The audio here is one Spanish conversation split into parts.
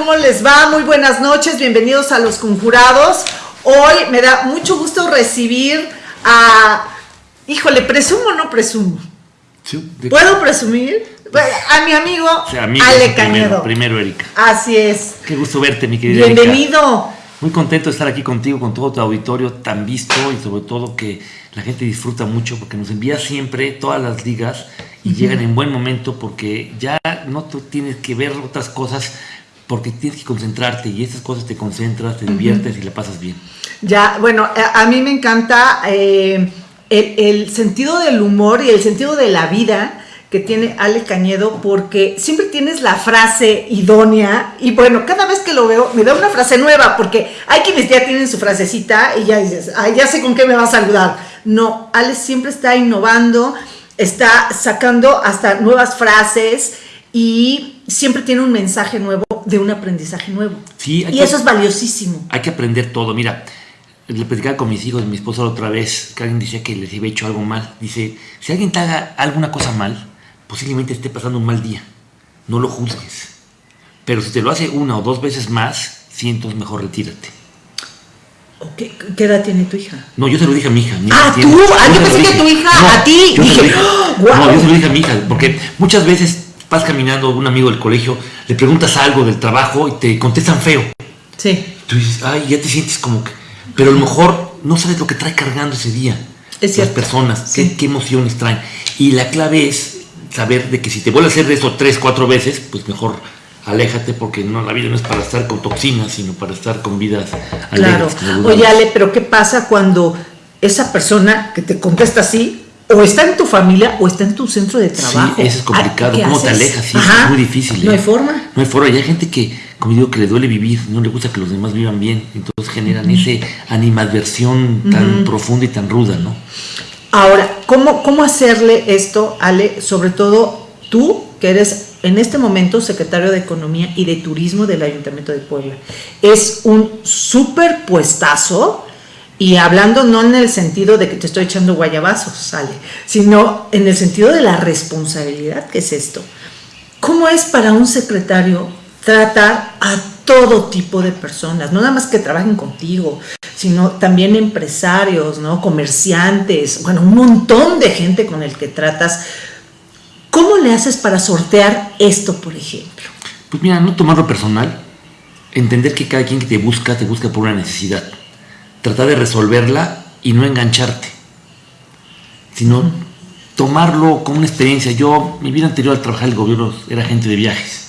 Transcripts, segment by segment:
¿Cómo les va? Muy buenas noches, bienvenidos a Los Conjurados. Hoy me da mucho gusto recibir a... Híjole, ¿presumo o no presumo? ¿Puedo presumir? A mi amigo, Ale Cañedo. Primero, Erika. Así es. Qué gusto verte, mi querida Bienvenido. Muy contento de estar aquí contigo, con todo tu auditorio tan visto y sobre todo que la gente disfruta mucho porque nos envía siempre todas las ligas y llegan en buen momento porque ya no tú tienes que ver otras cosas porque tienes que concentrarte y estas cosas te concentras, te diviertes y le pasas bien. Ya, bueno, a, mí me encanta eh, el, sentido del humor y el sentido de la vida que tiene Ale Cañedo porque siempre tienes la frase idónea y bueno, cada vez que lo veo me da una frase nueva porque hay quienes ya tienen su frasecita y ya dices, ay, ya sé con qué me va a saludar. No, Ale siempre está innovando está sacando hasta nuevas frases y siempre tiene un mensaje nuevo de un aprendizaje nuevo. Sí, y eso es valiosísimo. Hay que aprender todo. Mira, le platicaba con mis hijos, mi esposa la otra vez, que alguien decía que les había hecho algo mal. Dice, si alguien te haga alguna cosa mal, posiblemente esté pasando un mal día. No lo juzgues. Pero si te lo hace una o dos veces más, siento mejor retírate. ¿Qué, edad tiene tu hija? No, yo se lo dije a mi hija. ah, tú. Ah, yo, pensé que tu hija a ti. Yo dije, No, yo se lo dije a mi hija, porque muchas veces vas caminando un amigo del colegio, le preguntas algo del trabajo y te contestan feo. Sí. Tú dices, ay, ya te sientes como que. Pero a lo mejor no sabes lo que trae cargando ese día. Es Las personas, qué, qué emociones traen. Y la clave es saber de que si te vuelve a hacer de eso tres, cuatro veces, pues mejor aléjate porque no la vida no es para estar con toxinas, sino para estar con vidas Claro. Oye, Ale, pero ¿qué pasa cuando esa persona que te contesta así o está en tu familia o está en tu centro de trabajo? Sí, eso es complicado. ¿Cómo te alejas? Sí, es muy difícil. No hay ¿eh? forma. No hay forma. Y hay gente que, como digo, que le duele vivir, no le gusta que los demás vivan bien. Entonces generan ese animadversión tan profunda y tan ruda, ¿no? Ahora, ¿cómo, ¿cómo hacerle esto, Ale? Sobre todo tú, que eres en este momento secretario de Economía y de Turismo del Ayuntamiento de Puebla. Es un súper puestazo y hablando no en el sentido de que te estoy echando guayabazos, sale, sino en el sentido de la responsabilidad que es esto. ¿Cómo es para un secretario tratar a todo tipo de personas, no nada más que trabajen contigo, sino también empresarios, ¿no? comerciantes, bueno, un montón de gente con el que tratas ¿Cómo le haces para sortear esto, por ejemplo? Pues mira, no tomarlo personal, entender que cada quien que te busca, te busca por una necesidad. Tratar de resolverla y no engancharte, sino tomarlo como una experiencia. Yo, mi vida anterior al trabajar en el gobierno, era agente de viajes.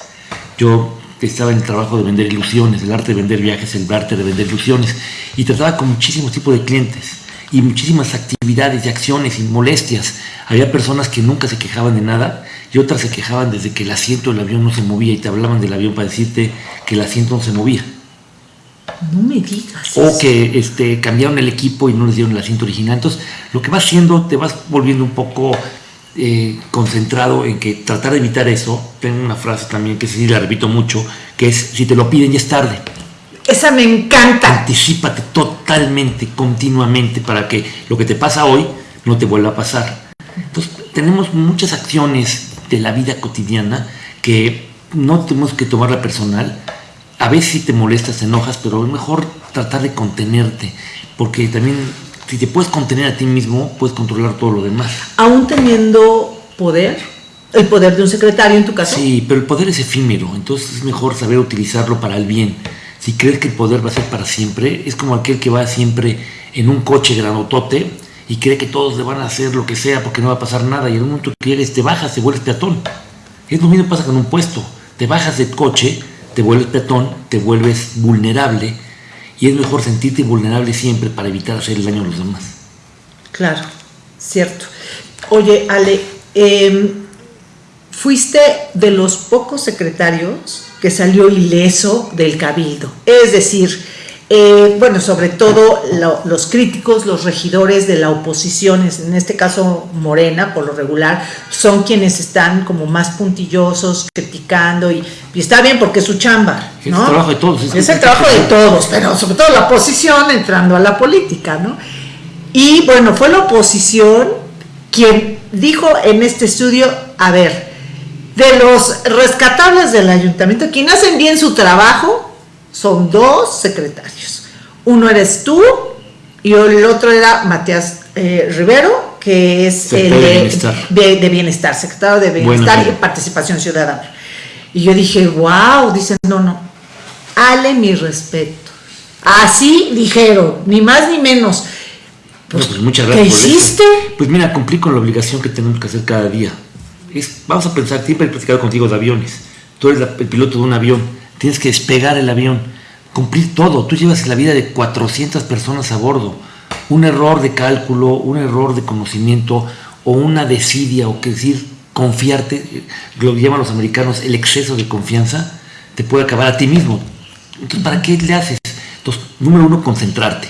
Yo estaba en el trabajo de vender ilusiones, el arte de vender viajes, el arte de vender ilusiones, y trataba con muchísimos tipos de clientes y muchísimas actividades y acciones y molestias. Había personas que nunca se quejaban de nada y otras se quejaban desde que el asiento del avión no se movía y te hablaban del avión para decirte que el asiento no se movía. No me digas. O que este, cambiaron el equipo y no les dieron el asiento original. Entonces, lo que vas haciendo, te vas volviendo un poco eh, concentrado en que tratar de evitar eso. Tengo una frase también que sí la repito mucho, que es, si te lo piden ya es tarde. Esa me encanta. Anticípate totalmente, continuamente, para que lo que te pasa hoy no te vuelva a pasar. Entonces, tenemos muchas acciones de la vida cotidiana que no tenemos que tomarla personal. A veces si te molestas, te enojas, pero es mejor tratar de contenerte, porque también si te puedes contener a ti mismo, puedes controlar todo lo demás. Aún teniendo poder, el poder de un secretario en tu caso. Sí, pero el poder es efímero, entonces es mejor saber utilizarlo para el bien si crees que el poder va a ser para siempre, es como aquel que va siempre en un coche granotote y cree que todos le van a hacer lo que sea porque no va a pasar nada y en un momento que llegues te bajas, te vuelves peatón. Es lo mismo que pasa con un puesto. Te bajas del coche, te vuelves peatón, te vuelves vulnerable y es mejor sentirte vulnerable siempre para evitar hacer el daño a los demás. Claro, cierto. Oye, Ale, em, fuiste de los pocos secretarios que salió ileso del cabildo. Es decir, eh, bueno, sobre todo los críticos, los regidores de la oposición, en este caso Morena, por lo regular, son quienes están como más puntillosos, criticando, y, está bien porque es su chamba. Es el trabajo de todos. Es, el trabajo de todos, pero sobre todo la oposición entrando a la política, ¿no? Y bueno, fue la oposición quien dijo en este estudio, a ver, de los rescatables del ayuntamiento, quienes hacen bien su trabajo, son dos secretarios. Uno eres tú y el otro era Matías eh, Rivero, que es el de bienestar. secretario de Bienestar y Participación Ciudadana. Y yo dije, wow, dicen, no, no, ale mi respeto. Así dijeron, ni más ni menos. Pues, pues muchas gracias. ¿Qué hiciste? Pues mira, cumplí con la obligación que tenemos que hacer cada día. Es, vamos a pensar, siempre he platicado contigo de aviones. Tú eres el piloto de un avión, tienes que despegar el avión, cumplir todo. Tú llevas la vida de 400 personas a bordo. Un error de cálculo, un error de conocimiento o una desidia o que decir confiarte, lo llaman los americanos el exceso de confianza, te puede acabar a ti mismo. Entonces, ¿para qué le haces? Entonces, número uno, concentrarte.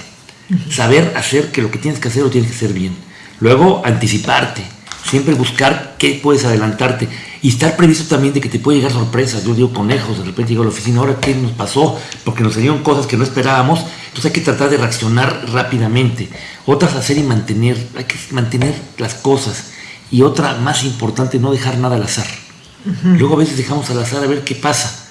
Saber hacer que lo que tienes que hacer lo tienes que hacer bien. Luego, anticiparte. Siempre buscar qué puedes adelantarte. Y estar previsto también de que te puede llegar sorpresas. Yo digo conejos, de repente llego a la oficina, ahora qué nos pasó, porque nos salieron cosas que no esperábamos. Entonces hay que tratar de reaccionar rápidamente. Otras hacer y mantener, hay que mantener las cosas. Y otra más importante, no dejar nada al azar. Luego a veces dejamos al azar a ver qué pasa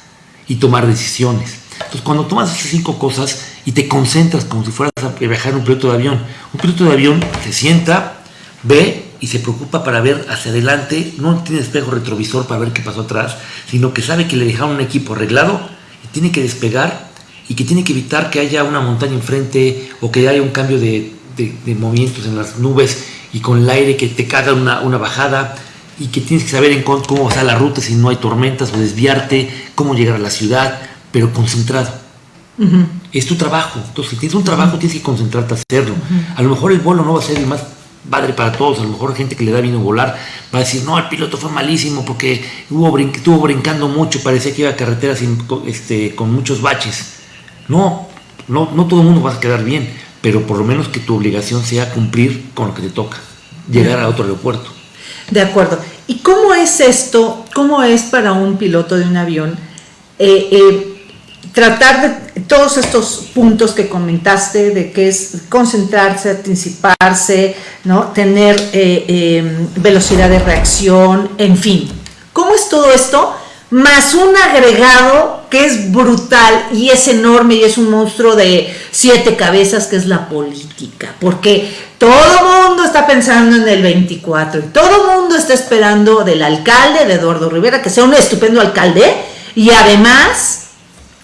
y tomar decisiones. Entonces, cuando tomas esas cinco cosas y te concentras como si fueras a viajar en un piloto de avión, un piloto de avión se sienta, ve y se preocupa para ver hacia adelante, no tiene espejo retrovisor para ver qué pasó atrás, sino que sabe que le dejaron un equipo arreglado y tiene que despegar y que tiene que evitar que haya una montaña enfrente o que haya un cambio de, movimientos en las nubes y con el aire que te caga una, una bajada y que tienes que saber en cómo va la ruta si no hay tormentas o desviarte, cómo llegar a la ciudad, pero concentrado. Es tu trabajo. Entonces, si tienes un trabajo, tienes que concentrarte a hacerlo. A lo mejor el vuelo no va a ser el más padre para todos. A lo mejor gente que le da vino volar va a decir, no, el piloto fue malísimo porque hubo estuvo brincando mucho, parecía que iba a carretera sin, este, con muchos baches. No, no, no todo el mundo va a quedar bien, pero por lo menos que tu obligación sea cumplir con lo que te toca, llegar a otro aeropuerto. De acuerdo. ¿Y cómo es esto? ¿Cómo es para un piloto de un avión? Eh, eh, tratar de todos estos puntos que comentaste, de que es concentrarse, anticiparse, ¿no? tener eh, em, velocidad de reacción, en fin. ¿Cómo es todo esto? Más un agregado que es brutal y es enorme y es un monstruo de siete cabezas que es la política. Porque todo mundo está pensando en el 24 y todo mundo está esperando del alcalde, de Eduardo Rivera, que sea un estupendo alcalde y además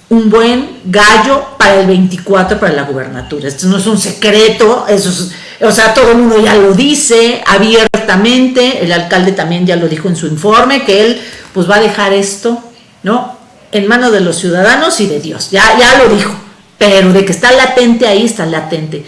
un buen gallo para el 24 para la gubernatura. Esto no es un secreto, eso es, o sea, todo el mundo ya lo dice abiertamente, el alcalde también ya lo dijo en su informe, que él pues va a dejar esto, ¿no? En manos de los ciudadanos y de Dios, ya, ya lo dijo, pero de que está latente ahí, está latente.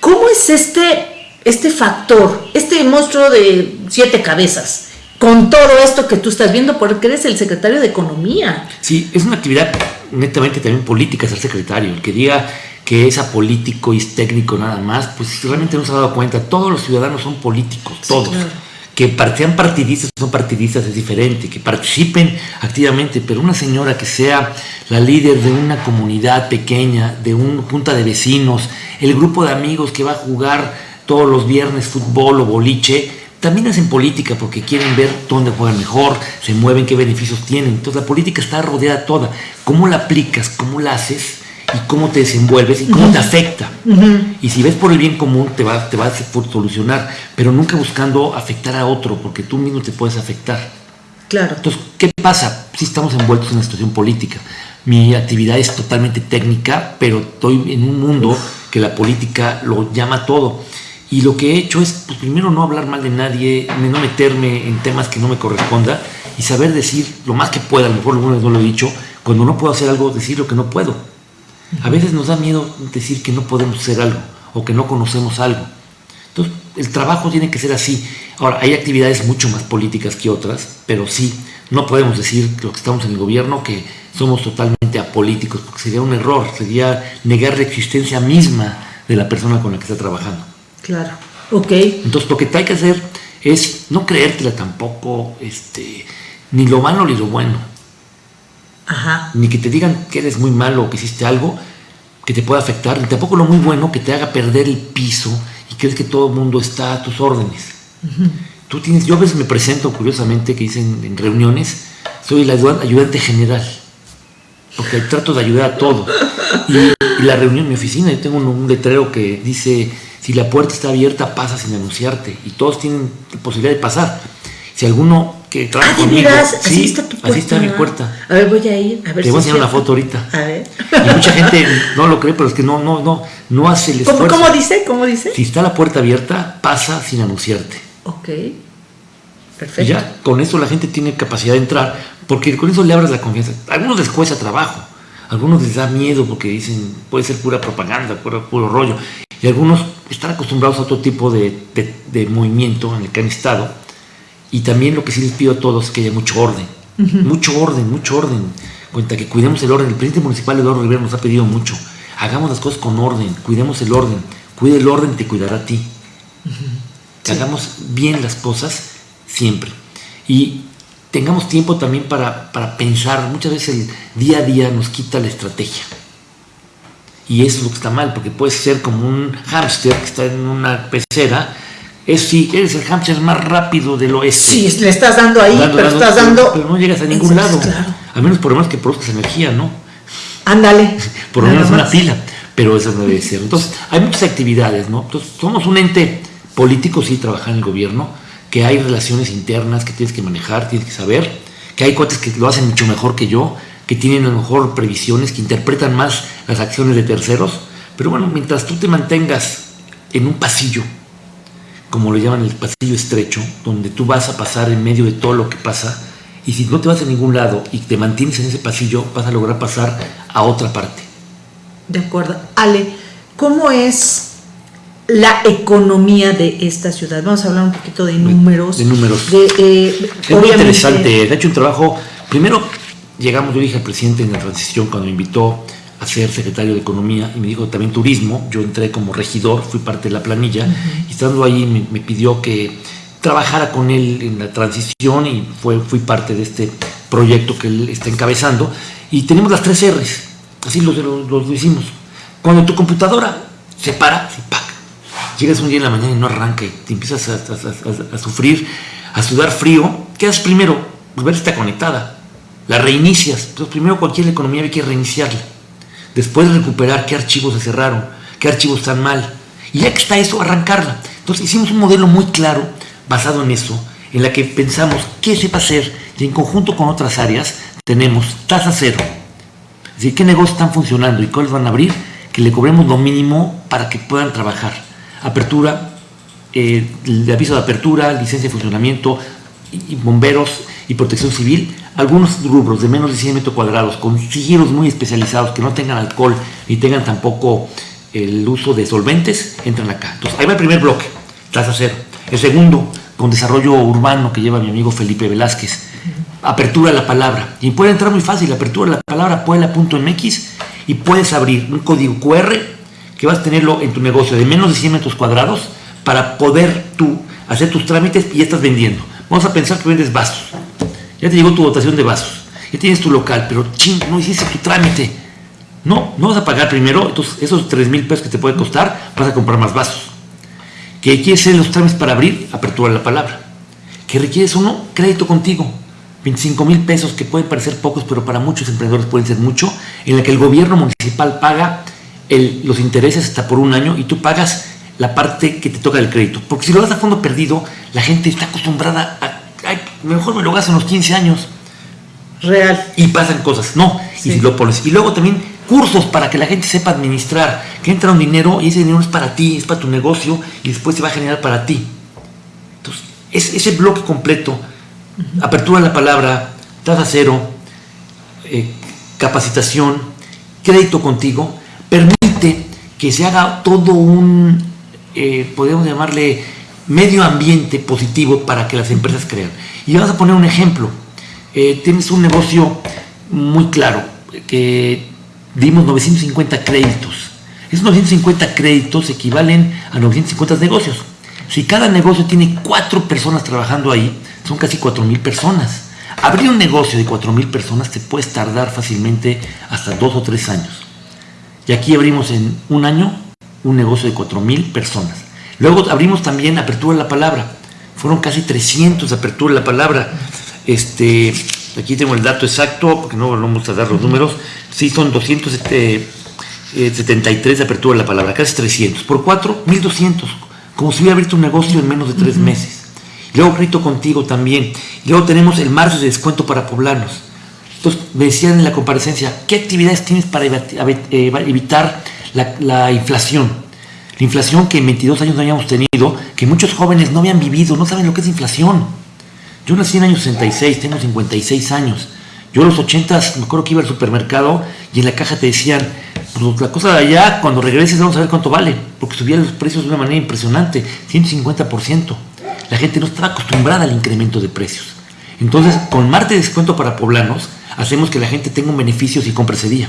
¿Cómo es este, este factor, este monstruo de siete cabezas? con todo esto que tú estás viendo, porque eres el secretario de Economía. Sí, es una actividad netamente también política ser secretario. El que diga que es apolítico y es técnico nada más, pues realmente no se ha dado cuenta. Todos los ciudadanos son políticos, todos. Que sean partidistas son partidistas es diferente, que participen activamente, pero una señora que sea la líder de una comunidad pequeña, de una junta de vecinos, el grupo de amigos que va a jugar todos los viernes fútbol o boliche, también hacen política porque quieren ver dónde juegan mejor, se mueven, qué beneficios tienen. Entonces la política está rodeada toda. ¿Cómo la aplicas? ¿Cómo la haces? Y cómo te desenvuelves y cómo te afecta. Y si ves por el bien común, te va, te va a solucionar, pero nunca buscando afectar a otro, porque tú mismo te puedes afectar. Claro. Entonces, ¿qué pasa? Si estamos envueltos en una situación política. Mi actividad es totalmente técnica, pero estoy en un mundo que la política lo llama todo. Y lo que he hecho es, pues, primero, no hablar mal de nadie, no meterme en temas que no me corresponda y saber decir lo más que pueda, a lo mejor alguna no lo he dicho, cuando no puedo hacer algo, decir lo que no puedo. A veces nos da miedo decir que no podemos hacer algo o que no conocemos algo. Entonces, el trabajo tiene que ser así. Ahora, hay actividades mucho más políticas que otras, pero sí, no podemos decir lo que estamos en el gobierno que somos totalmente apolíticos, porque sería un error, sería negar la existencia misma de la persona con la que está trabajando. Claro, ok. Entonces lo que te hay que hacer es no creértela tampoco, este, ni lo malo ni lo bueno. Ajá. Ni que te digan que eres muy malo o que hiciste algo que te pueda afectar, ni tampoco lo muy bueno que te haga perder el piso y crees que todo el mundo está a tus órdenes. Tú tienes, yo a veces me presento curiosamente, que dicen en reuniones, soy el ayudante general, porque trato de ayudar a todos. Y, la reunión en mi oficina, yo tengo un, letrero que dice, si la puerta está abierta, pasa sin anunciarte. Y todos tienen la posibilidad de pasar. Si alguno que trabaja ah, conmigo... así está tu puerta. Así está mi puerta. A ver, voy a ir, a ver Te voy a enseñar una foto ahorita. A ver. Y mucha gente no lo cree, pero es que no, no, no, no hace el esfuerzo. ¿Cómo, ¿Cómo dice? ¿Cómo dice? Si está la puerta abierta, pasa sin anunciarte. Ok. Perfecto. ya con eso la gente tiene capacidad de entrar, porque con eso le abres la confianza. A algunos les cuesta trabajo, algunos les da miedo porque dicen, puede ser pura propaganda, puro, puro rollo. Y algunos están acostumbrados a otro tipo de, de, movimiento en el que han estado. Y también lo que sí les pido a todos es que haya mucho orden. Mucho orden, mucho orden. Cuenta que cuidemos el orden. El presidente municipal Eduardo Rivera nos ha pedido mucho. Hagamos las cosas con orden, cuidemos el orden. Cuide el orden, te cuidará a ti que hagamos bien las cosas siempre. Y tengamos tiempo también para, pensar. Muchas veces el día a día nos quita la estrategia. Y eso es lo que está mal, porque puedes ser como un hámster que está en una pecera. Es si eres el hámster más rápido del oeste. Sí, le estás dando ahí, pero estás dando. Pero no llegas a ningún lado. Al menos por lo menos que produzcas energía, ¿no? Ándale. Por lo menos una pila. Pero eso no debe ser. Entonces, hay muchas actividades, ¿no? Entonces, somos un ente políticos sí trabajar en el gobierno, que hay relaciones internas que tienes que manejar, tienes que saber, que hay cuates que lo hacen mucho mejor que yo, que tienen a lo mejor previsiones, que interpretan más las acciones de terceros, pero bueno, mientras tú te mantengas en un pasillo, como lo llaman el pasillo estrecho, donde tú vas a pasar en medio de todo lo que pasa, y si no te vas a ningún lado y te mantienes en ese pasillo, vas a lograr pasar a otra parte. De acuerdo. Ale, ¿cómo es la economía de esta ciudad. Vamos a hablar un poquito de números. De números. Eh, es muy interesante. He hecho un trabajo. Primero llegamos, yo dije al presidente en la transición cuando me invitó a ser secretario de Economía y me dijo también turismo. Yo entré como regidor, fui parte de la planilla y estando ahí me, pidió que trabajara con él en la transición y fue, fui parte de este proyecto que él está encabezando. Y tenemos las tres R's, así lo, lo, hicimos. Cuando tu computadora se para, se paga llegas un día en la mañana y no arranca y te empiezas a, sufrir, a sudar frío, ¿qué haces primero? Pues está conectada. La reinicias. Entonces, primero cualquier economía hay que reiniciarla. Después recuperar qué archivos se cerraron, qué archivos están mal. Y ya que está eso, arrancarla. Entonces, hicimos un modelo muy claro, basado en eso, en la que pensamos qué se va a hacer y en conjunto con otras áreas tenemos tasa cero. Es decir, qué negocios están funcionando y cuáles van a abrir, que le cobremos lo mínimo para que puedan trabajar apertura, eh, aviso de apertura, licencia de funcionamiento, bomberos y protección civil, algunos rubros de menos de 100 metros cuadrados, con sigilos muy especializados, que no tengan alcohol ni tengan tampoco el uso de solventes, entran acá. Entonces, ahí va el primer bloque, tasa cero. El segundo, con desarrollo urbano que lleva mi amigo Felipe Velázquez, apertura de la palabra. Y puede entrar muy fácil, apertura de la palabra puebla.mx y puedes abrir un código QR que vas a tenerlo en tu negocio de menos de 100 metros cuadrados para poder tú hacer tus trámites y ya estás vendiendo. Vamos a pensar que vendes vasos. Ya te llegó tu dotación de vasos. Ya tienes tu local, pero ching, no hiciste tu trámite. No, no vas a pagar primero, entonces esos 3 mil pesos que te puede costar, vas a comprar más vasos. ¿Qué quieres hacer los trámites para abrir? Apertura la palabra. ¿Qué requieres uno? Crédito contigo. 25 mil pesos que pueden parecer pocos, pero para muchos emprendedores pueden ser mucho, en la que el gobierno municipal paga los intereses hasta por un año y tú pagas la parte que te toca del crédito. Porque si lo das a fondo perdido, la gente está acostumbrada a, ay, mejor me lo gasto en los 15 años. Real. Y pasan cosas, no. Y si lo pones. Y luego también cursos para que la gente sepa administrar, que entra un dinero y ese dinero es para ti, es para tu negocio y después se va a generar para ti. Entonces, es, ese bloque completo, apertura de la palabra, tasa cero, eh, capacitación, crédito contigo, que se haga todo un, eh, podemos llamarle, medio ambiente positivo para que las empresas crean. Y vamos a poner un ejemplo. Eh, tienes un negocio muy claro, que dimos 950 créditos. Esos 950 créditos equivalen a 950 negocios. Si cada negocio tiene cuatro personas trabajando ahí, son casi cuatro mil personas. Abrir un negocio de cuatro mil personas te puede tardar fácilmente hasta dos o tres años. Y aquí abrimos en un año un negocio de 4 mil personas. Luego abrimos también Apertura de la Palabra. fueron casi 300 de apertura de la palabra. Este, aquí tengo el dato exacto, porque no vamos a dar los números. Sí, son 273 de apertura de la palabra, casi 300. Por 4, 1200. Como si hubiera abierto un negocio en menos de tres meses. Luego crédito contigo también. Luego tenemos el marzo de descuento para poblanos. Me decían en la comparecencia, ¿qué actividades tienes para evitar la inflación? La inflación que en 22 años no habíamos tenido, que muchos jóvenes no habían vivido, no saben lo que es inflación. Yo nací en el año 66, tengo 56 años. Yo a los 80 me acuerdo que iba al supermercado y en la caja te decían, pues la cosa de allá, cuando regreses vamos a ver cuánto vale, porque subían los precios de una manera impresionante, 150%. La gente no estaba acostumbrada al incremento de precios. Entonces, con Marte de descuento para poblanos, hacemos que la gente tenga un beneficio si compra ese día.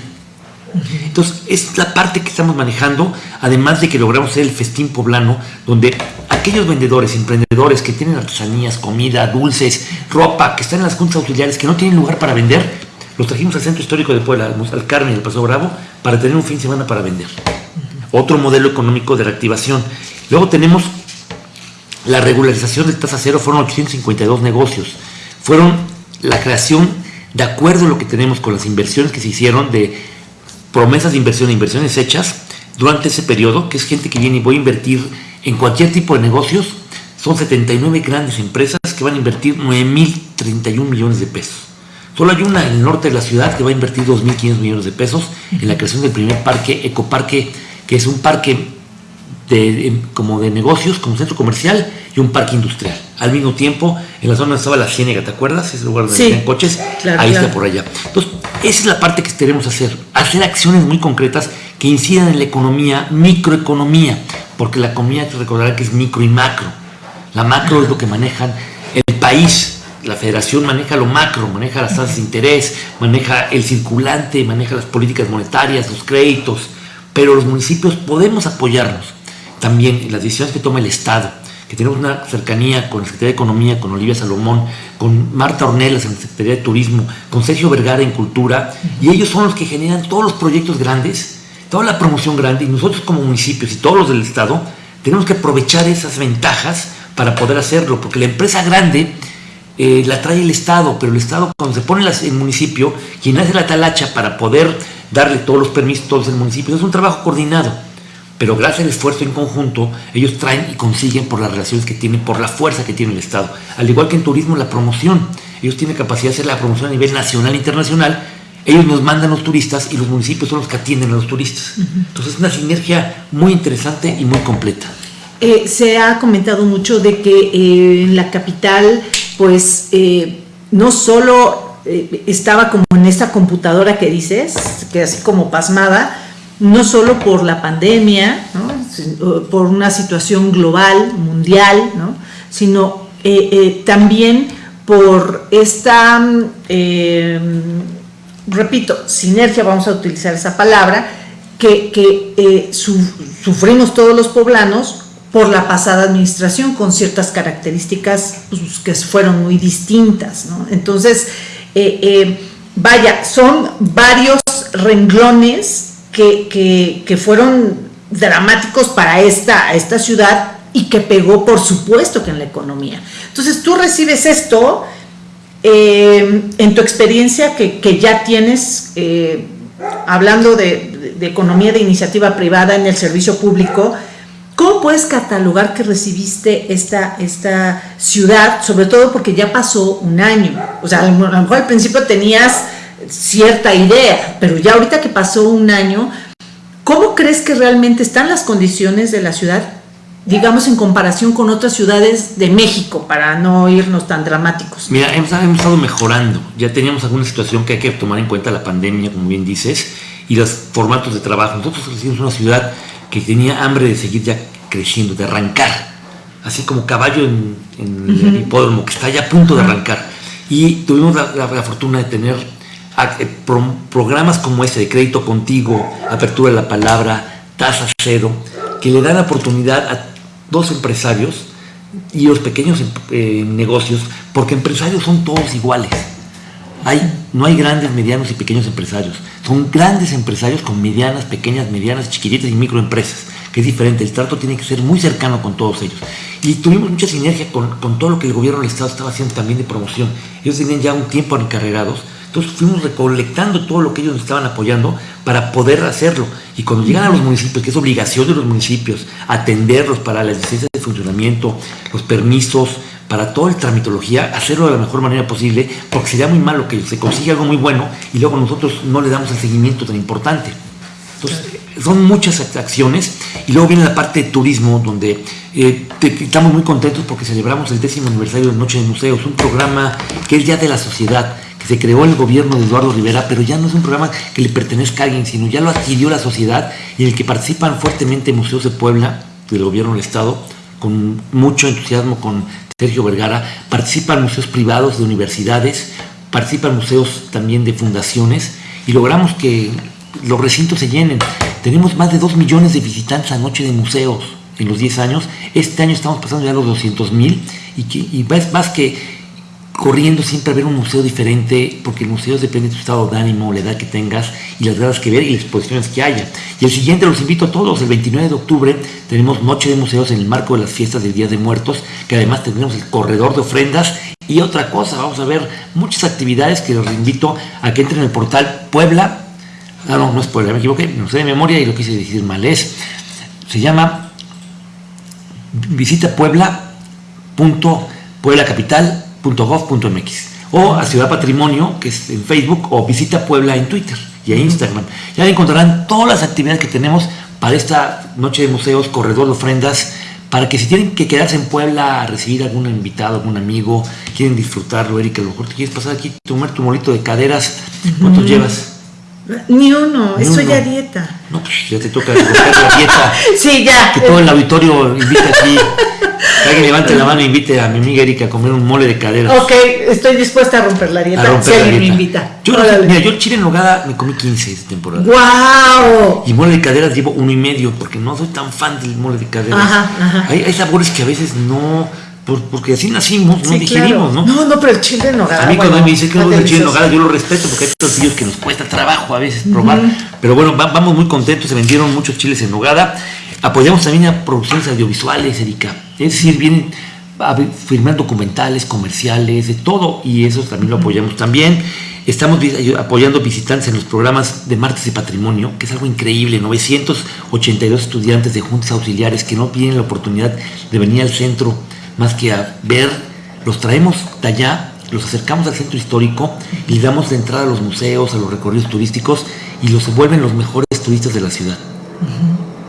Entonces, es la parte que estamos manejando, además de que logramos hacer el festín poblano, donde aquellos vendedores, emprendedores que tienen artesanías, comida, dulces, ropa, que están en las juntas auxiliares, que no tienen lugar para vender, los trajimos al centro histórico de Puebla, al Carmen y al Paso Bravo, para tener un fin de semana para vender. Otro modelo económico de reactivación. Luego tenemos la regularización de tasa cero, fueron 852 negocios. Fueron la creación, de acuerdo a lo que tenemos con las inversiones que se hicieron de promesas de inversión e inversiones hechas durante ese periodo, que es gente que viene y voy a invertir en cualquier tipo de negocios, son 79 grandes empresas que van a invertir 9.031 millones de pesos. Solo hay una en el norte de la ciudad que va a invertir 2.500 millones de pesos en la creación del primer parque, ecoparque, que es un parque de, como de negocios, como centro comercial y un parque industrial. Al mismo tiempo, en la zona donde estaba la Ciénega, ¿te acuerdas? Ese lugar donde sí, coches, ahí está por allá. Entonces, esa es la parte que queremos hacer, hacer acciones muy concretas que incidan en la economía, microeconomía, porque la economía te recordará que es micro y macro. La macro es lo que manejan el país, la federación maneja lo macro, maneja las tasas de interés, maneja el circulante, maneja las políticas monetarias, los créditos, pero los municipios podemos apoyarnos también las decisiones que toma el Estado que tenemos una cercanía con la Secretaría de Economía, con Olivia Salomón, con Marta Ornelas en la Secretaría de Turismo, con Sergio Vergara en Cultura, y ellos son los que generan todos los proyectos grandes, toda la promoción grande, y nosotros como municipios y todos los del Estado tenemos que aprovechar esas ventajas para poder hacerlo, porque la empresa grande eh, la trae el Estado, pero el Estado cuando se pone el municipio, quien hace la talacha para poder darle todos los permisos, todos el municipio, es un trabajo coordinado pero gracias al esfuerzo en conjunto, ellos traen y consiguen por las relaciones que tienen, por la fuerza que tiene el Estado. Al igual que en turismo, la promoción. Ellos tienen capacidad de hacer la promoción a nivel nacional e internacional. Ellos nos mandan los turistas y los municipios son los que atienden a los turistas. Entonces es una sinergia muy interesante y muy completa. Eh, se ha comentado mucho de que eh, en la capital, pues eh, no solo estaba como en esta computadora que dices, que así como pasmada, no solo por la pandemia, por una situación global, mundial, sino eh, eh, también por esta, eh, repito, sinergia, vamos a utilizar esa palabra, que, sufrimos todos los poblanos por la pasada administración con ciertas características pues, que fueron muy distintas. Entonces, vaya, son varios renglones que, fueron dramáticos para esta, esta ciudad y que pegó, por supuesto, que en la economía. Entonces tú recibes esto eh, en tu experiencia que, ya tienes, eh, hablando de, economía de iniciativa privada en el servicio público, ¿cómo puedes catalogar que recibiste esta, esta ciudad, sobre todo porque ya pasó un año? O sea, a lo mejor al principio tenías cierta idea, pero ya ahorita que pasó un año, ¿cómo crees que realmente están las condiciones de la ciudad, digamos en comparación con otras ciudades de México, para no irnos tan dramáticos? Mira, hemos, estado mejorando, ya teníamos alguna situación que hay que tomar en cuenta, la pandemia, como bien dices, y los formatos de trabajo. Nosotros somos una ciudad que tenía hambre de seguir ya creciendo, de arrancar, así como caballo en, el hipódromo, que está ya a punto de arrancar. Y tuvimos la fortuna de tener programas como este de crédito contigo, apertura de la palabra, tasa cero, que le dan oportunidad a dos empresarios y los pequeños eh, negocios, porque empresarios son todos iguales. Hay, no hay grandes, medianos y pequeños empresarios. Son grandes empresarios con medianas, pequeñas, medianas, chiquititas y microempresas, que es diferente. El trato tiene que ser muy cercano con todos ellos. Y tuvimos mucha sinergia con, con, todo lo que el gobierno del Estado estaba haciendo también de promoción. Ellos tenían ya un tiempo encarregados, entonces fuimos recolectando todo lo que ellos nos estaban apoyando para poder hacerlo. Y cuando llegan a los municipios, que es obligación de los municipios, atenderlos para las licencias de funcionamiento, los permisos, para toda la tramitología, hacerlo de la mejor manera posible, porque sería muy malo que se consiga algo muy bueno y luego nosotros no le damos el seguimiento tan importante. Entonces, son muchas acciones y luego viene la parte de turismo, donde eh, estamos muy contentos porque celebramos el décimo aniversario de Noche de Museos, un programa que es ya de la sociedad, se creó el gobierno de Eduardo Rivera, pero ya no es un programa que le pertenezca a alguien, sino ya lo adquirió la sociedad y en el que participan fuertemente museos de Puebla, del gobierno del Estado, con mucho entusiasmo con Sergio Vergara, participan museos privados de universidades, participan museos también de fundaciones y logramos que los recintos se llenen. Tenemos más de 2 millones de visitantes a noche de museos en los 10 años. Este año estamos pasando ya los 200 mil y, que, y más que corriendo siempre a ver un museo diferente, porque el museo depende de tu estado de ánimo, la edad que tengas y las ganas que ver y las exposiciones que haya. Y el siguiente los invito a todos, el 29 de octubre tenemos Noche de Museos en el marco de las fiestas del Día de Muertos, que además tendremos el corredor de ofrendas y otra cosa, vamos a ver muchas actividades que los invito a que entren en el portal Puebla, ah no, no es Puebla, me equivoqué, no sé de memoria y lo quise decir mal, es, se llama visita Puebla, punto, Puebla Capital, .gov.mx o a Ciudad Patrimonio, que es en Facebook, o visita Puebla en Twitter y en Instagram. Ya encontrarán todas las actividades que tenemos para esta noche de museos, corredor de ofrendas, para que si tienen que quedarse en Puebla a recibir algún invitado, algún amigo, quieren disfrutarlo, Erika, a lo mejor te quieres pasar aquí, tomar tu molito de caderas, ¿cuántos llevas? Ni uno, estoy ya dieta. No, pues ya te toca la dieta. sí, ya. Que todo el auditorio invita aquí. Que alguien levante la mano e invite a mi amiga Erika a comer un mole de caderas. Ok, estoy dispuesta a romper la dieta. Romper si alguien me invita. Yo, mira, yo chile en nogada me comí 15 esta temporada. ¡Wow! Y mole de caderas llevo uno y medio, porque no soy tan fan del mole de caderas. Ajá, ajá. Hay, hay sabores que a veces no porque así nacimos, no digerimos, ¿no? No, no, pero el chile en nogada. A mí cuando me dice que no es el chile en nogada, yo lo respeto porque hay tortillos que nos cuesta trabajo a veces probar. Pero bueno, vamos muy contentos, se vendieron muchos chiles en nogada. Apoyamos también a producciones audiovisuales, Erika. Es decir, vienen a firmar documentales, comerciales, de todo, y eso también lo apoyamos también. Estamos apoyando visitantes en los programas de Martes de Patrimonio, que es algo increíble. 982 estudiantes de juntas auxiliares que no tienen la oportunidad de venir al centro más que a ver, los traemos de allá, los acercamos al centro histórico y damos de entrada a los museos, a los recorridos turísticos y los vuelven los mejores turistas de la ciudad.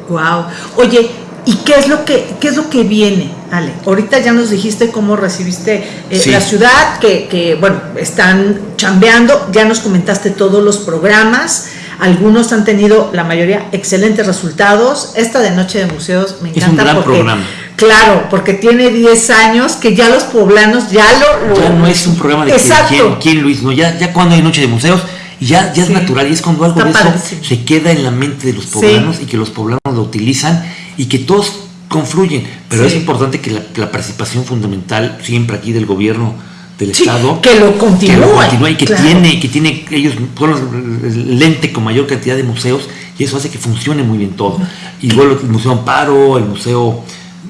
Wow. Oye, ¿y qué es lo que qué es lo que viene, Ale? Ahorita ya nos dijiste cómo recibiste eh, la ciudad, que, que bueno, están chambeando, ya nos comentaste todos los programas. Algunos han tenido, la mayoría, excelentes resultados. Esta de Noche de Museos me encanta. Es un gran programa Claro, porque tiene 10 años que ya los poblanos ya lo... ya no es un programa de quién, quién, Luis, no, ya, ya cuando hay noche de museos, ya, ya es natural y es cuando algo de eso se queda en la mente de los poblanos y que los poblanos lo utilizan y que todos confluyen. Pero es importante que la, participación fundamental siempre aquí del gobierno del Estado que lo continúe, y que tiene que tiene ellos son el lente con mayor cantidad de museos y eso hace que funcione muy bien todo. Luego el Museo Amparo, el Museo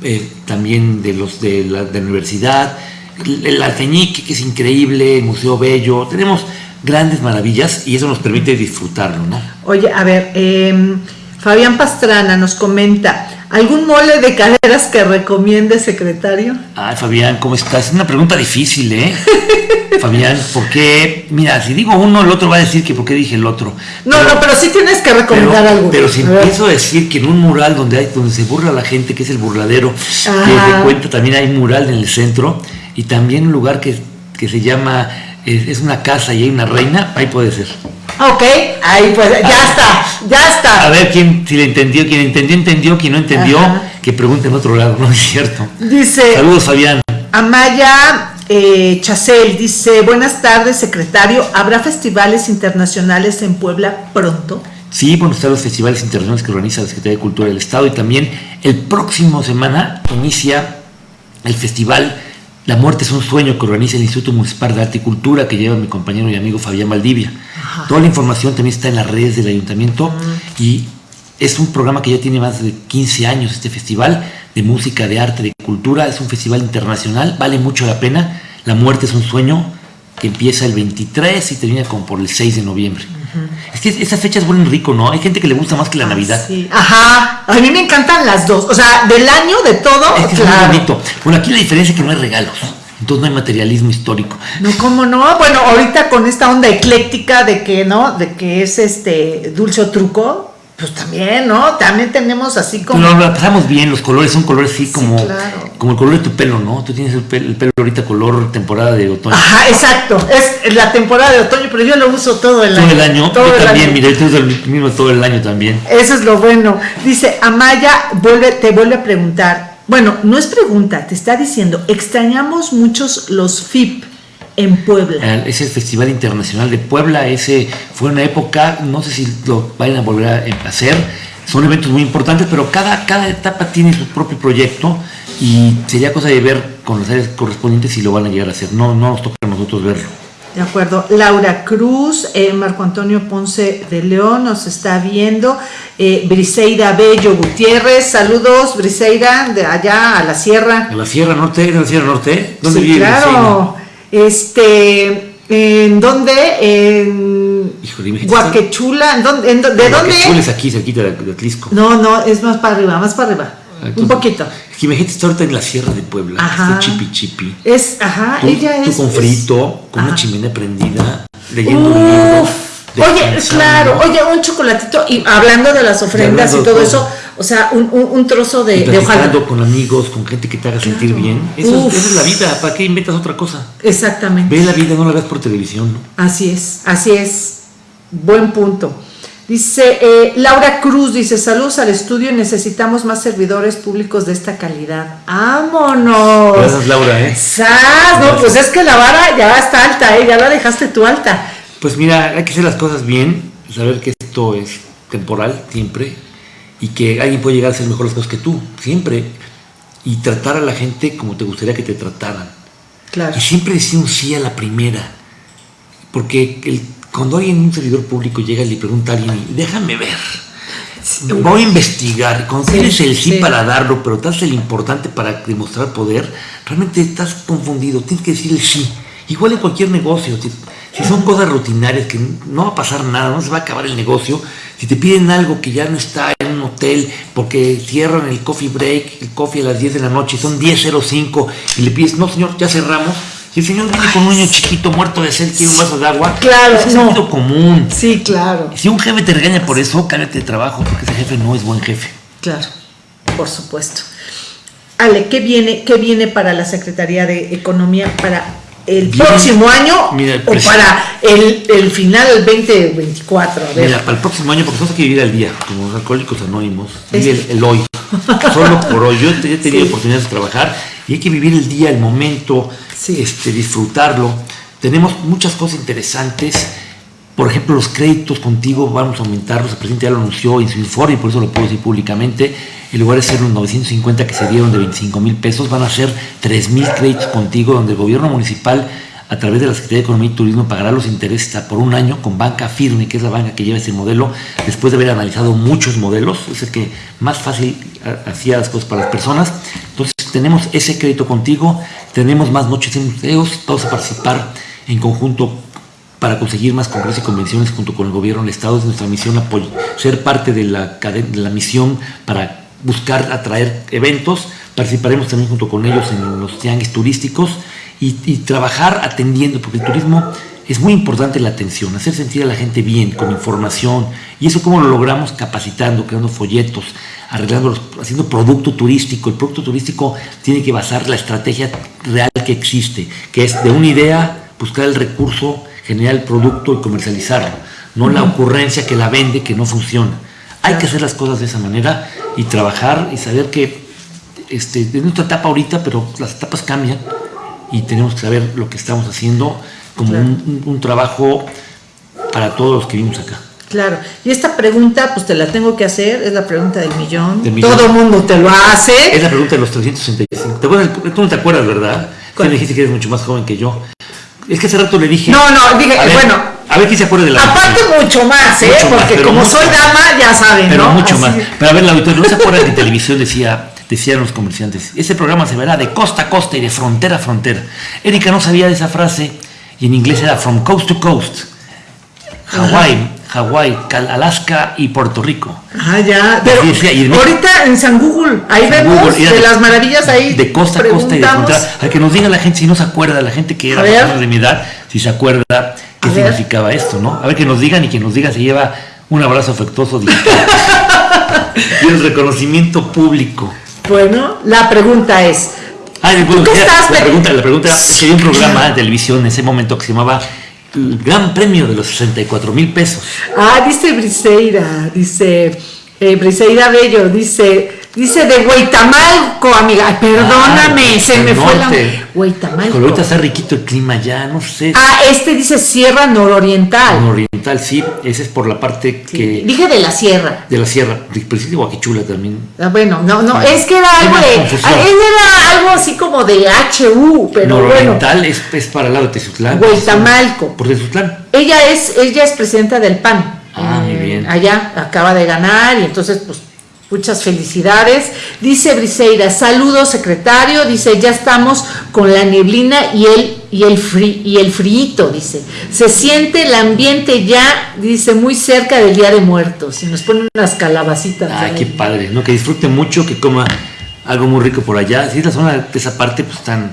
eh, también de los de la, universidad, el Alfeñique, que es increíble, el Museo Bello, tenemos grandes maravillas y eso nos permite disfrutarlo, ¿no? Oye, a ver, em, Fabián Pastrana nos comenta, ¿algún mole de caderas que recomiende, secretario? Ay, Fabián, ¿cómo estás? Es una pregunta difícil, ¿eh? Fabián, porque, mira, si digo uno, el otro va a decir que por qué dije el otro. No, no, pero sí tienes que recomendar algo. Pero si empiezo a decir que en un mural donde hay, donde se burla la gente, que es el burladero, que te cuenta también hay un mural en el centro, y también un lugar que, se llama, es, una casa y hay una reina, ahí puede ser. Ok, ahí pues, ya está, ya está. A ver quién, si le entendió, quien entendió, entendió, quien no entendió, que pregunte en otro lado, ¿no es cierto? Dice. Saludos, Fabián. Amaya eh, Chacel dice, buenas tardes, secretario. ¿Habrá festivales internacionales en Puebla pronto? Sí, bueno, están los festivales internacionales que organiza la Secretaría de Cultura del Estado y también el próximo semana inicia el festival La Muerte es un Sueño que organiza el Instituto Municipal de Arte y Cultura que lleva mi compañero y amigo Fabián Valdivia. Toda la información también está en las redes del ayuntamiento y es un programa que ya tiene más de 15 años, este festival de música, de arte, de cultura. Es un festival internacional, vale mucho la pena. La muerte es un sueño que empieza el 23 y termina como por el 6 de noviembre. Es que esa fecha es buen rico, ¿no? Hay gente que le gusta más que la Ah, Navidad. sí. Ajá, a mí me encantan las dos. O sea, del año, de todo, Es que es claro. muy bonito. Bueno, aquí la diferencia es que no hay regalos. Entonces no hay materialismo histórico. No, ¿cómo no? Bueno, ahorita con esta onda ecléctica de que, ¿no? De que es este dulce o truco, pues también, ¿no? También tenemos así como... Pero la pasamos bien, los colores son colores así como, claro. como el color de tu pelo, ¿no? Tú tienes el pelo, el pelo ahorita color temporada de otoño. Ajá, exacto. Es la temporada de otoño, pero yo lo uso todo el todo año. el año. Todo Yo el también, año. mira, yo uso el mismo todo el año también. Eso es lo bueno. Dice, Amaya vuelve, te vuelve a preguntar. Bueno, no es pregunta, te está diciendo, extrañamos muchos los FIP en Puebla. Eh, Ese Festival Internacional de Puebla, ese fue una época, no sé si lo vayan a volver a hacer, son eventos muy importantes, pero cada, cada etapa tiene su propio proyecto y sería cosa de ver con las áreas correspondientes si lo van a llegar a hacer. No, no nos toca a nosotros verlo. De acuerdo. Laura Cruz, eh, Marco Antonio Ponce de León nos está viendo. Eh, Briseida Bello Gutiérrez, saludos, Briseida, de allá a la sierra. ¿De la Sierra Norte? ¿De la Sierra Norte? ¿Dónde sí, vive claro. Este, ¿en dónde? En Híjole, Guaquechula, ¿en dónde? en ¿de dónde? Chules aquí, cerquita de, de Atlisco. No, no, es más para arriba, más para arriba. Un Entonces, poquito. Es que imagínate estar ahorita en la Sierra de Puebla, Ajá. este chipi chipi. Es, ajá, Tú, ella tú es. con es- frito, con una Ajá. chimenea prendida, leyendo un libro. Oye, claro, oye, un chocolatito, y hablando de las ofrendas y todo eso, o sea, un, un- un trozo de, de hojalata. con amigos, con gente que te haga sentir bien. Eso es, esa es la vida. ¿Para qué inventas otra cosa? Exactamente. Ve la vida, no la ves por televisión. ¿no? Así es, así es. Buen punto. Dice eh, Laura Cruz, dice, saludos al estudio, necesitamos más servidores públicos de esta calidad. ¡Vámonos! Gracias, Laura. ¿eh? ¡Sas! No, pues es que la vara ya está alta, ¿eh? ya la dejaste tú alta. Pues mira, hay que hacer las cosas bien, saber que esto es temporal siempre y que alguien puede llegar a hacer mejor las cosas que tú, siempre. Y tratar a la gente como te gustaría que te trataran. Claro. Y siempre decir un sí a la primera. Porque el- cuando alguien, un servidor público, llega y le pregunta a alguien, déjame ver, voy a investigar, Sí, tienes el sí, sí. para darlo, pero te haces el importante para demostrar poder, realmente estás confundido, tienes que decir el sí. Igual en cualquier negocio, si, son cosas rutinarias que no va a pasar nada, no se va a acabar el negocio, si te piden algo que ya no está en un hotel porque cierran el coffee break, el coffee a las 10 de la noche, son 10.05 y le pides, no señor, ya cerramos. Si el señor viene con un niño chiquito muerto de sed, quiere un vaso de agua, Claro, es no. sentido común. Sí, claro, Si un jefe te regaña por eso, cállate de trabajo, porque ese jefe no es buen jefe. claro, por supuesto. Ale, ¿qué viene, qué viene para la Secretaría de Economía para el próximo año Mira, el o para el, el final del 2024? A ver. Mira, para el próximo año, porque tenemos que vivir al día, como los alcohólicos anónimos, vive Es- el, el hoy, solo por hoy. Yo he tenido Sí. oportunidades de trabajar y hay que vivir el día, el momento, Sí. este, disfrutarlo. Tenemos muchas cosas interesantes. Por ejemplo, los créditos contigo vamos a aumentarlos. El presidente ya lo anunció en su informe y por eso lo puedo decir públicamente. En lugar de ser los 950 que se dieron de 25 mil pesos, van a ser 3 mil créditos contigo, donde el gobierno municipal, a través de la Secretaría de Economía y Turismo, pagará los intereses por un año con banca firme, que es la banca que lleva ese modelo, después de haber analizado muchos modelos. Es el que más fácil ha- hacía las cosas para las personas. Entonces, tenemos ese crédito contigo, tenemos más noches en museos, vamos a participar en conjunto para conseguir más congresos y convenciones junto con el gobierno del Estado. Es nuestra misión ser parte de la, de la misión para buscar atraer eventos. Participaremos también junto con ellos en los tianguis turísticos y, y trabajar atendiendo, porque el turismo es muy importante la atención, hacer sentir a la gente bien, con información. Y eso cómo lo logramos capacitando, creando folletos, arreglando, haciendo producto turístico. El producto turístico tiene que basar la estrategia real que existe, que es de una idea, buscar el recurso, generar el producto y comercializarlo, no la ocurrencia que la vende que no funciona. Hay que hacer las cosas de esa manera y trabajar y saber que este, es nuestra etapa ahorita, pero las etapas cambian y tenemos que saber lo que estamos haciendo como Claro. un, trabajo para todos los que vivimos acá. Claro, y esta pregunta, pues te la tengo que hacer, es la pregunta del millón. Del millón. Todo el mundo te lo hace. Es la pregunta de los 365. ¿Te acuerdas? Tú no te acuerdas, ¿verdad? Tú dijiste que eres mucho más joven que yo. Es que hace rato le dije. No, no, dije, ver, bueno, A ver quién se acuerda de la Aparte mucho más, ¿eh? Mucho Porque como soy dama, ya saben, Pero ¿no? mucho Así. más. Pero a ver, la auditoría, ¿no se acuerdan que televisión decía, decían los comerciantes, ese programa se verá de costa a costa y de frontera a frontera? Erika no sabía de esa frase y en inglés era from coast to coast. Hawái, Hawái, Alaska y Puerto Rico. Ah, ya. Pero Sí, ahorita en San Google, ahí San vemos Google, de las maravillas ahí. De costa a costa y de frontera. A que nos diga la gente si no se acuerda, la gente que era de mi edad, si se acuerda qué A ver. significaba esto, ¿no? A ver que nos digan y que nos diga se lleva un abrazo afectuoso y el reconocimiento público. Bueno, la pregunta es, Ah, qué ya, estás la pregunta, la pregunta era, es que había un programa de televisión en ese momento que se llamaba El Gran Premio de los 64 mil pesos. ah, dice Briseira, dice eh, Briseira Bello, dice, dice de Huitamalco, amiga. Ay, perdóname, se me fue la. Huitamalco. Ahorita está riquito el clima ya, no sé. Ah, este dice Sierra Nororiental. Oriental, sí, ese es por la parte Sí, que Dije de la sierra. de la sierra, pero sí de Guaquichula también. Ah, Bueno, no, no, es que era algo de. ah, era algo así como de HU, pero bueno. Nororiental es, es para el lado de Tezutlán. Huitamalco. Por Tezutlán. Ella es, ella es presidenta del PAN. Ah, muy bien. Allá acaba de ganar y entonces, pues, muchas felicidades. Dice Briseira, saludos secretario. Dice, ya estamos con la neblina y el y el fri, y el frío, dice. Se siente el ambiente ya, dice, muy cerca del Día de Muertos. Y nos ponen unas calabacitas. Ahí. qué padre, ¿no? Que disfrute mucho, que coma algo muy rico por allá. Sí, la zona de esa parte, pues tan,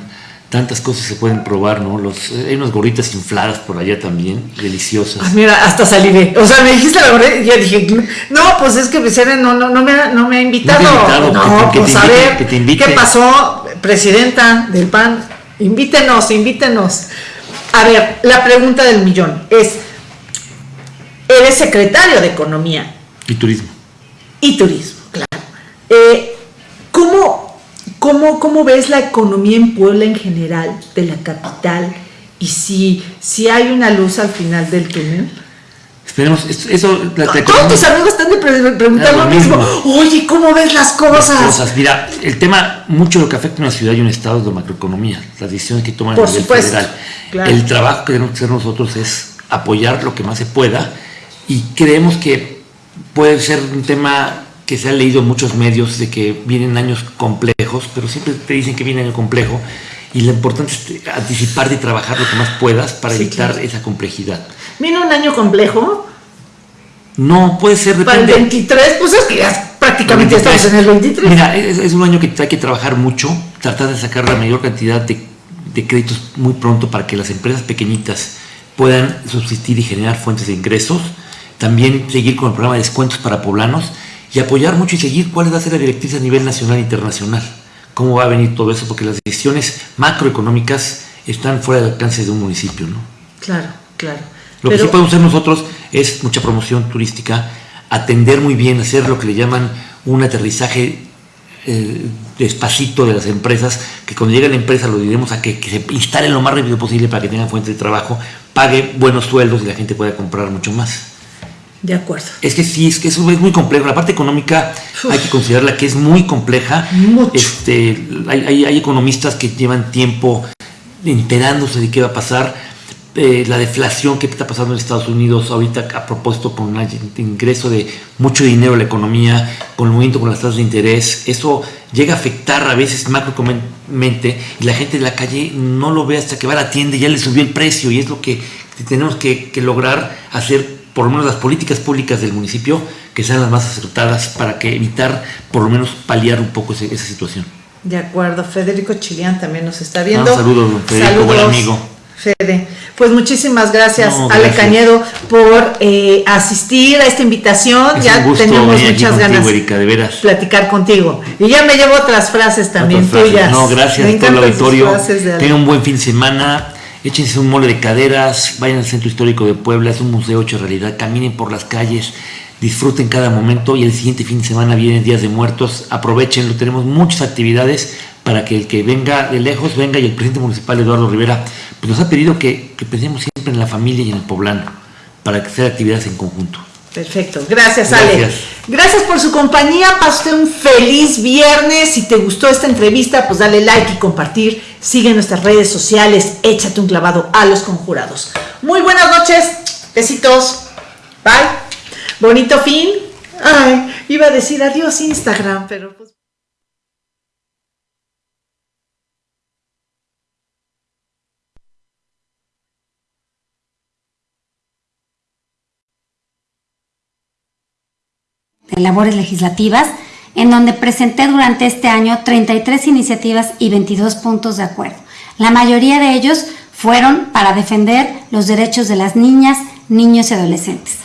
tantas cosas se pueden probar, ¿no? Los, eh, hay unas gorritas infladas por allá también, deliciosas. Ah, mira, hasta salivé. O sea, me dijiste la verdad y yo dije, no, pues es que Briseira no, no, no, me, ha, no me ha invitado. No te ha invitado, No, que te- que pues a ver, que te invite. ¿qué pasó, presidenta del PAN? Invítenos, invítenos. A ver, la pregunta del millón es, eres secretario de Economía Y turismo. y Turismo, claro. Eh, ¿cómo, cómo, cómo ves la economía en Puebla en general, de la capital? Y si, si hay una luz al final del túnel. Esperemos, eso, eso la, la Todos tus amigos están de pre- preguntando lo mismo. mismo. Oye, ¿cómo ves las cosas? cosas. Mira, el tema, mucho lo que afecta a una ciudad y un estado es la macroeconomía, las decisiones que toman Por a nivel supuesto, federal. claro. El trabajo que tenemos que hacer nosotros es apoyar lo que más se pueda y creemos que puede ser un tema que se ha leído en muchos medios de que vienen años complejos, pero siempre te dicen que viene año complejo y lo importante es anticiparte y trabajar lo que más puedas para Sí, evitar claro. esa complejidad. Viene un año complejo. No, puede ser, Para el depende. 23, pues es que ya prácticamente estamos en el 23. Mira, es, es un año que hay que trabajar mucho, tratar de sacar la mayor cantidad de, de créditos muy pronto para que las empresas pequeñitas puedan subsistir y generar fuentes de ingresos. También seguir con el programa de descuentos para poblanos y apoyar mucho y seguir cuál va a ser la directriz a nivel nacional e internacional. Cómo va a venir todo eso, porque las decisiones macroeconómicas están fuera del alcance de un municipio, ¿no? Claro, claro. Lo que sí podemos hacer nosotros es mucha promoción turística, atender muy bien, hacer lo que le llaman un aterrizaje eh, despacito de las empresas, que cuando llegue la empresa lo diremos a que, que se instalen lo más rápido posible para que tengan fuente de trabajo, pague buenos sueldos y la gente pueda comprar mucho más. De acuerdo. Es que sí, es que eso es muy complejo. La parte económica Uf. hay que considerarla que es muy compleja. Mucho. Este, hay, hay- hay economistas que llevan tiempo enterándose de qué va a pasar. Eh, la deflación que está pasando en Estados Unidos ahorita a propósito con el ingreso de mucho dinero a la economía, con el movimiento con las tasas de interés, eso llega a afectar a veces macroeconómicamente y la gente de la calle no lo ve hasta que va a la tienda y ya le subió el precio y es lo que tenemos que, que lograr hacer por lo menos las políticas públicas del municipio que sean las más acertadas para que evitar por lo menos paliar un poco ese- esa situación. De acuerdo. Federico Chilián también nos está viendo. Ah, saludos, Federico, buen amigo. Fede. Pues muchísimas gracias, No, Ale. Cañedo, por eh, asistir a esta invitación. Es ya gusto aquí muchas contigo, ganas Erika, de veras. platicar contigo. Y ya me llevo otras frases también Otras frases. tuyas. No, gracias Me todo el auditorio. Tengan un buen fin de semana. Échense un mole de caderas, vayan al Centro Histórico de Puebla, es un museo hecho realidad, caminen por las calles, disfruten cada momento y el siguiente fin de semana vienen Días de Muertos, aprovechenlo, tenemos muchas actividades para que el que venga de lejos venga y el presidente municipal Eduardo Rivera pues nos ha pedido que, que pensemos siempre en la familia y en el poblano para que hacer actividades en conjunto. Perfecto, gracias, Ale. Gracias. Gracias por su compañía, pase un feliz viernes. Si te gustó esta entrevista, pues dale like y compartir. Sigue nuestras redes sociales, échate un clavado a los conjurados. Muy buenas noches. Besitos. Bye. Bonito fin. Ay, iba a decir adiós Instagram, pero pues... de labores legislativas, en donde presenté durante este año 33 iniciativas y 22 puntos de acuerdo. La mayoría de ellos fueron para defender los derechos de las niñas, niños y adolescentes.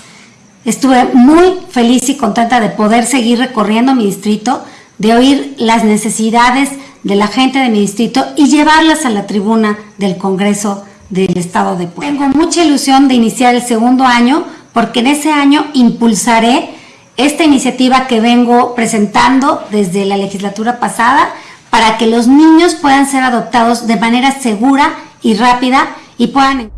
Estuve muy feliz y contenta de poder seguir recorriendo mi distrito, de oír las necesidades de la gente de mi distrito y llevarlas a la tribuna del Congreso del Estado de Puebla. Tengo mucha ilusión de iniciar el segundo año porque en ese año impulsaré esta iniciativa que vengo presentando desde la legislatura pasada para que los niños puedan ser adoptados de manera segura y rápida y puedan